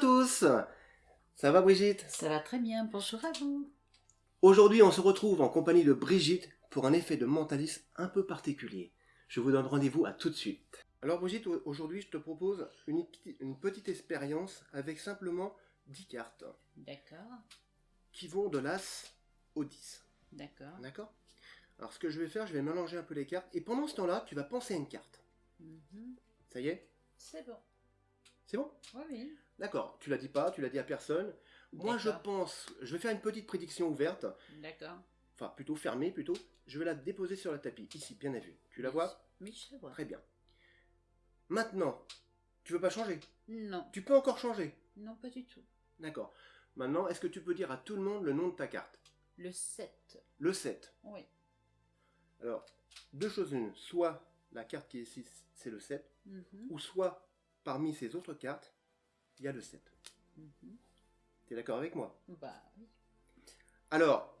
tous Ça va Brigitte? Ça va très bien, bonjour à vous. Aujourd'hui on se retrouve en compagnie de Brigitte pour un effet de mentalisme un peu particulier. Je vous donne rendez-vous à tout de suite. Alors Brigitte, aujourd'hui je te propose une, une petite expérience avec simplement 10 cartes. D'accord. Qui vont de l'As au 10. D'accord. D'accord? Alors ce que je vais faire, je vais mélanger un peu les cartes et pendant ce temps-là, tu vas penser à une carte. Mhm. Ça y est? C'est bon. C'est bon? Oui, oui. D'accord, tu l'as dit pas, tu l'as dit à personne. Moi je pense, je vais faire une petite prédiction ouverte, D'accord. enfin plutôt fermée plutôt. Je vais la déposer sur le tapis, ici, bien à vue. Tu la vois? Oui, je la vois. Très bien. Maintenant, tu veux pas changer? Non, Tu peux encore changer? non, pas du tout. D'accord. Maintenant, est-ce que tu peux dire à tout le monde le nom de ta carte? Le 7. Le 7. Oui. Alors, deux choses une. Soit la carte qui est ici, c'est le 7, Mhm. ou soit parmi ces autres cartes, il y a le 7. Mhm. T'es d'accord avec moi? Bah oui. Alors,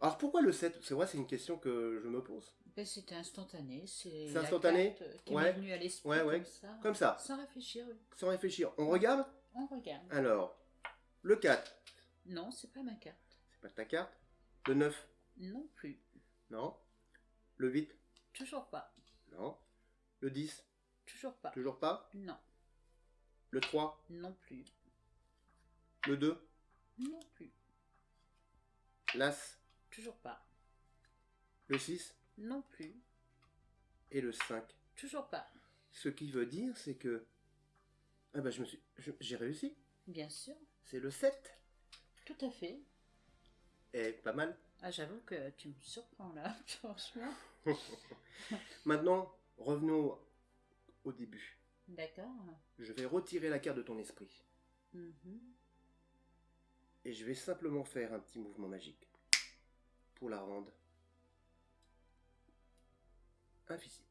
alors pourquoi le 7 C'est vrai, c'est une question que je me pose. Ben, C'était instantané. C'est instantané? carte qui Ouais. venue à l'esprit Ouais, ouais. comme ça. Comme ça, Sans réfléchir, oui. sans réfléchir. On regarde? On regarde. Alors, le 4, Non, c'est pas ma carte. c'est pas ta carte? Le 9, Non plus. non. Le 8, Toujours pas. non. Le 10, Toujours pas. toujours pas? Non. Le 3, Non plus. le 2, Non plus. l'As, Toujours pas. le 6 Non plus. et le 5. Toujours pas. Ce qui veut dire, c'est que... Ah bah je me suis... J'ai réussi. Bien sûr. C'est le 7. Tout à fait. Et pas mal. Ah, j'avoue que tu me surprends là, franchement. Maintenant, revenons au début. D'accord. Je vais retirer la carte de ton esprit. Mhm. Et je vais simplement faire un petit mouvement magique. Pour la rendre invisible.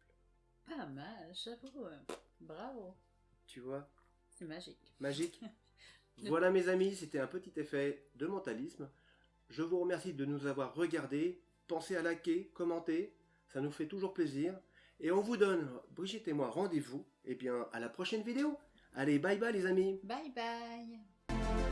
Pas mal, j'avoue. euh, Bravo. Tu vois? C'est magique. Magique Voilà mes amis, c'était un petit effet de mentalisme. Je vous remercie de nous avoir regardés. Pensez à liker, commenter, ça nous fait toujours plaisir. Et on vous donne, Brigitte et moi, rendez-vous, et bien à la prochaine vidéo. Allez, bye bye les amis Bye bye.